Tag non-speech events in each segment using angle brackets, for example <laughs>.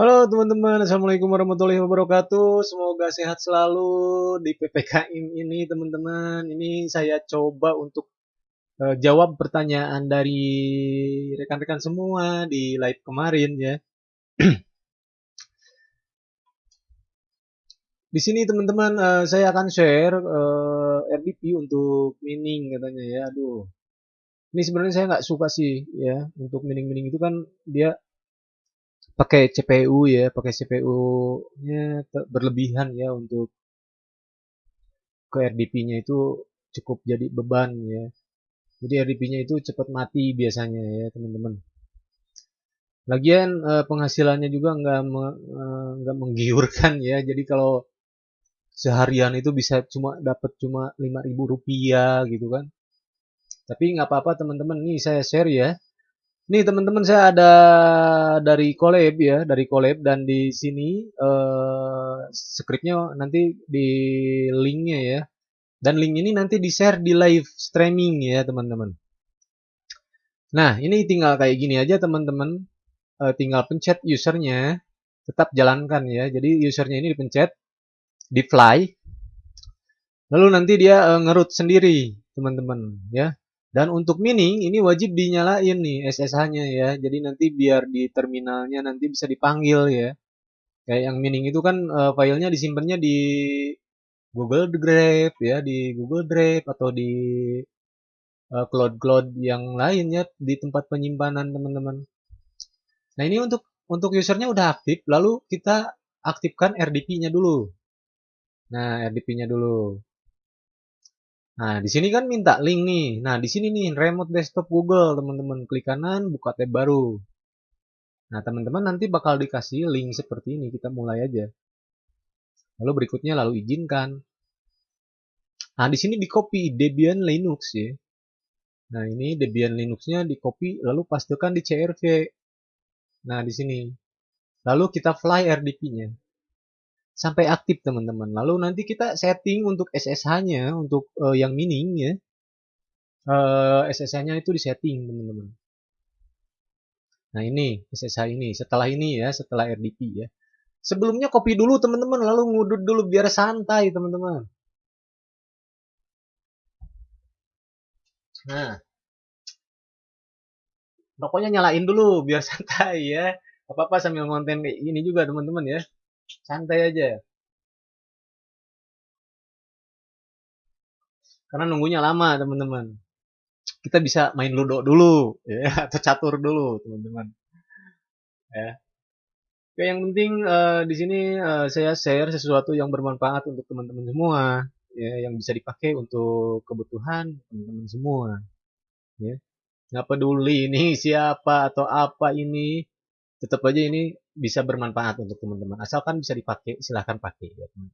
Halo teman-teman, Assalamualaikum warahmatullahi wabarakatuh. Semoga sehat selalu di PPKM ini teman-teman. Ini saya coba untuk uh, jawab pertanyaan dari rekan-rekan semua di live kemarin ya. <clears throat> di sini teman-teman uh, saya akan share uh, eh, RDP untuk mining katanya ya. Aduh. Ini sebenarnya saya nggak suka sih ya untuk mining-mining itu kan dia pakai CPU ya, pakai CPU-nya berlebihan ya untuk ke RDP-nya itu cukup jadi beban ya. Jadi RDP-nya itu cepat mati biasanya ya teman-teman. Lagian eh, penghasilannya juga nggak eh, nggak menggiurkan ya. Jadi kalau seharian itu bisa cuma dapat cuma 5000 rupiah gitu kan. Tapi nggak apa-apa teman-teman. Nih saya share ya Nih teman-teman saya ada dari collab ya, dari collab dan di sini uh, skripnya nanti di linknya ya. Dan link ini nanti di share di live streaming ya teman-teman. Nah ini tinggal kayak gini aja teman-teman. Uh, tinggal pencet usernya, tetap jalankan ya. Jadi usernya ini dipencet, di fly. Lalu nanti dia uh, ngerut sendiri teman-teman ya. Dan untuk mining ini wajib dinyalain nih SSH-nya ya. Jadi nanti biar di terminalnya nanti bisa dipanggil ya. Kayak yang mining itu kan uh, filenya disimpannya di Google Drive ya, di Google Drive atau di uh, cloud-cloud yang lain ya di tempat penyimpanan teman-teman. Nah, ini untuk untuk usernya udah aktif, lalu kita aktifkan RDP-nya dulu. Nah, RDP-nya dulu. Nah, di sini kan minta link nih. Nah, di sini nih remote desktop Google, teman-teman. Klik kanan, buka tab baru. Nah, teman-teman nanti bakal dikasih link seperti ini. Kita mulai aja. Lalu berikutnya lalu izinkan. Nah, di sini di copy Debian Linux ya. Nah, ini Debian Linux-nya di copy lalu pastikan di CRV. Nah, di sini. Lalu kita fly RDP-nya sampai aktif teman-teman. Lalu nanti kita setting untuk SSH-nya untuk uh, yang mining ya. Uh, eh, SSH-nya itu disetting teman-teman. Nah ini SSH ini. Setelah ini ya, setelah RDP ya. Sebelumnya copy dulu teman-teman, lalu ngudut dulu biar santai teman-teman. Nah, pokoknya nyalain dulu biar <laughs> santai ya. Apa-apa sambil konten gini juga teman-teman ya santai aja. Karena nunggunya lama teman-teman. Kita bisa main ludo dulu ya <laughs> atau catur dulu teman-teman. Ya. Oke, yang penting uh, di sini uh, saya share sesuatu yang bermanfaat untuk teman-teman semua ya yang bisa dipakai untuk kebutuhan teman-teman semua ya. Nggak peduli ini <laughs> siapa atau apa ini tetap aja ini bisa bermanfaat untuk teman-teman. Asalkan bisa dipakai, silahkan pakai ya teman.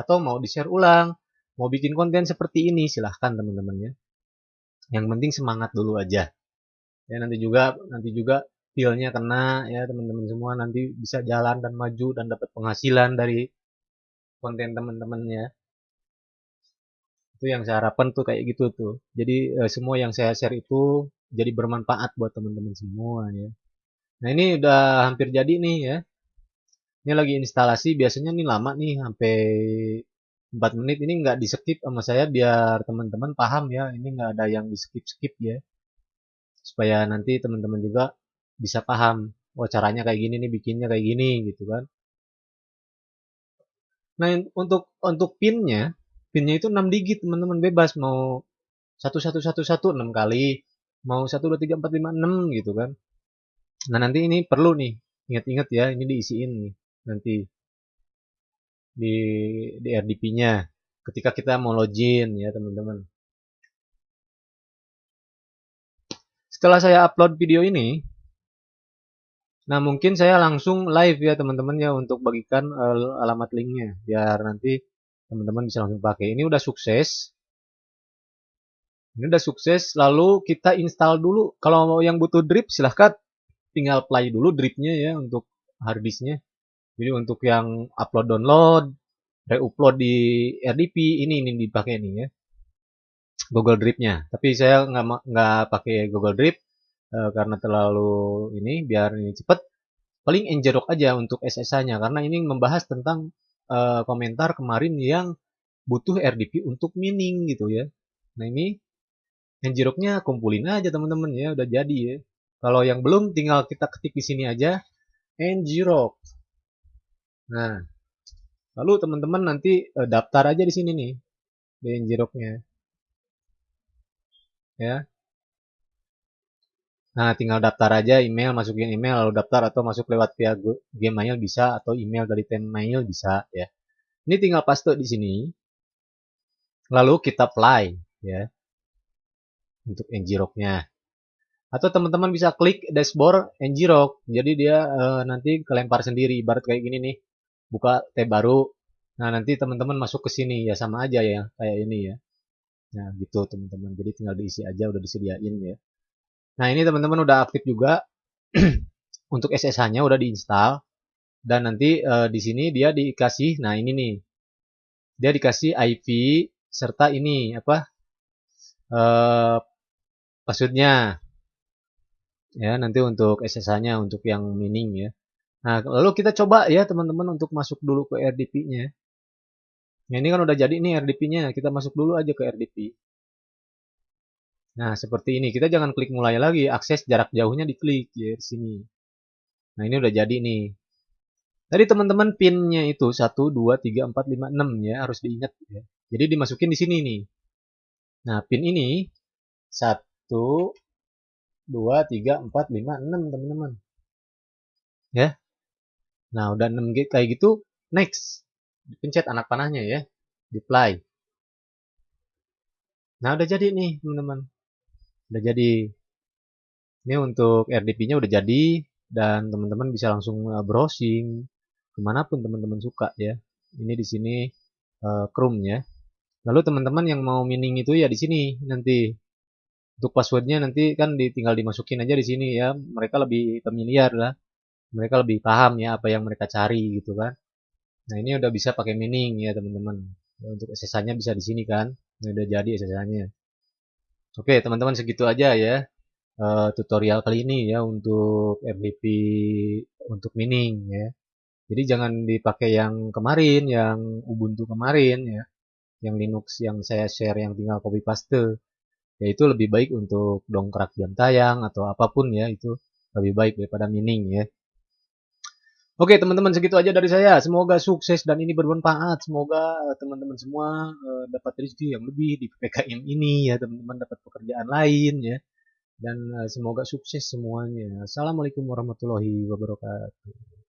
Atau mau di-share ulang, mau bikin konten seperti ini, silahkan teman-teman ya. Yang penting semangat dulu aja. Ya nanti juga nanti juga feelnya kena ya teman-teman semua nanti bisa jalan dan maju dan dapat penghasilan dari konten teman-teman ya. Itu yang saya harapkan tuh kayak gitu tuh. Jadi eh, semua yang saya share itu jadi bermanfaat buat teman-teman semua ya. Nah ini udah hampir jadi nih ya. Ini lagi instalasi, biasanya nih lama nih sampai 4 menit. Ini nggak di skip sama saya biar teman-teman paham ya. Ini nggak ada yang di skip skip ya. Supaya nanti teman-teman juga bisa paham. Oh caranya kayak gini nih, bikinnya kayak gini gitu kan. Nah untuk untuk pinnya, pinnya itu 6 digit teman-teman bebas mau 1111 6 kali, mau 1 2 3 4 5 6 gitu kan. Nah, nanti ini perlu nih, ingat-ingat ya, ini diisiin nih nanti di di RDP-nya ketika kita mau login ya, teman-teman. Setelah saya upload video ini, nah mungkin saya langsung live ya teman-teman ya untuk bagikan uh, alamat linknya biar nanti teman-teman bisa langsung pakai. Ini udah sukses. Ini udah sukses, lalu kita install dulu. Kalau mau yang butuh drip silahkan tinggal play dulu dripnya ya untuk harddisknya jadi untuk yang upload download reupload di RDP ini ini dipakai nih ya. Google Dripnya. Tapi saya nggak nggak pakai Google Drip e, karena terlalu ini biar ini cepet. Paling njerok aja untuk SSH-nya karena ini membahas tentang uh, komentar kemarin yang butuh RDP untuk mining gitu ya. Nah ini njeroknya kumpulin aja teman-teman ya. Udah jadi ya. Kalau yang belum tinggal kita ketik di sini aja njerok. Nah, lalu teman-teman nanti uh, daftar aja di sini nih di njeroknya. Ya, Nah, tinggal daftar aja email, masukin email, lalu daftar atau masuk lewat via Gmail bisa atau email dari Tenmail bisa ya. Ini tinggal paste di sini. Lalu kita apply ya. Untuk ngrok-nya. Atau teman-teman bisa klik dashboard ngrok. Jadi dia e, nanti kelempar sendiri ibarat kayak gini nih. Buka tab baru. Nah, nanti teman-teman masuk ke sini ya sama aja ya kayak ini ya. Nah, gitu teman-teman. Jadi tinggal diisi aja udah disediain ya. Nah, ini teman-teman udah aktif juga. <clears throat> Untuk SSH-nya udah diinstal. Dan nanti uh, di sini dia dikasih, nah ini nih. Dia dikasih IP serta ini apa? Uh, passwordnya. Ya, nanti untuk SSH-nya untuk yang mining ya. Nah, lalu kita coba ya teman-teman untuk masuk dulu ke RDP-nya. Nah, ini kan udah jadi nih RDP-nya. Kita masuk dulu aja ke RDP. Nah, seperti ini. Kita jangan klik mulai lagi. Akses jarak jauhnya diklik ya di sini. Nah, ini udah jadi nih. Tadi teman-teman pinnya itu 1, 2, 3, 4, 5, 6 ya. Harus diingat ya. Jadi dimasukin di sini nih. Nah, pin ini 1, 2, 3, 4, 5, 6 teman-teman. Ya. Nah, udah 6 kayak gitu. Next. Pencet anak panahnya ya. Deploy. Nah, udah jadi nih, teman-teman udah jadi ini untuk RDP-nya udah jadi dan teman-teman bisa langsung uh, browsing ke mana pun teman-teman suka ya ini di sini uh, Chrome ya lalu teman-teman yang mau mining itu ya di sini nanti untuk passwordnya nanti kan tinggal dimasukin aja di sini ya. Mereka lebih familiar lah. Mereka lebih paham ya apa yang mereka cari gitu kan. Nah ini udah bisa pakai mining ya teman-teman. Ya, untuk SSH-nya bisa di sini kan. Ini udah jadi SSH-nya Oke, teman-teman segitu aja ya uh, tutorial kali ini ya untuk RDP untuk mining ya. Jadi jangan dipakai yang kemarin, yang Ubuntu kemarin ya, yang Linux yang saya share yang tinggal copy paste. Yaitu lebih baik untuk dongkrak jam tayang atau apa pun ya itu lebih baik daripada mining ya. Oke teman-teman segitu aja dari saya. Semoga sukses dan ini bermanfaat. Semoga teman-teman semua uh, dapat rezeki yang lebih di PPKM ini ya teman-teman dapat pekerjaan lain ya. Dan uh, semoga sukses semuanya. Assalamualaikum warahmatullahi wabarakatuh.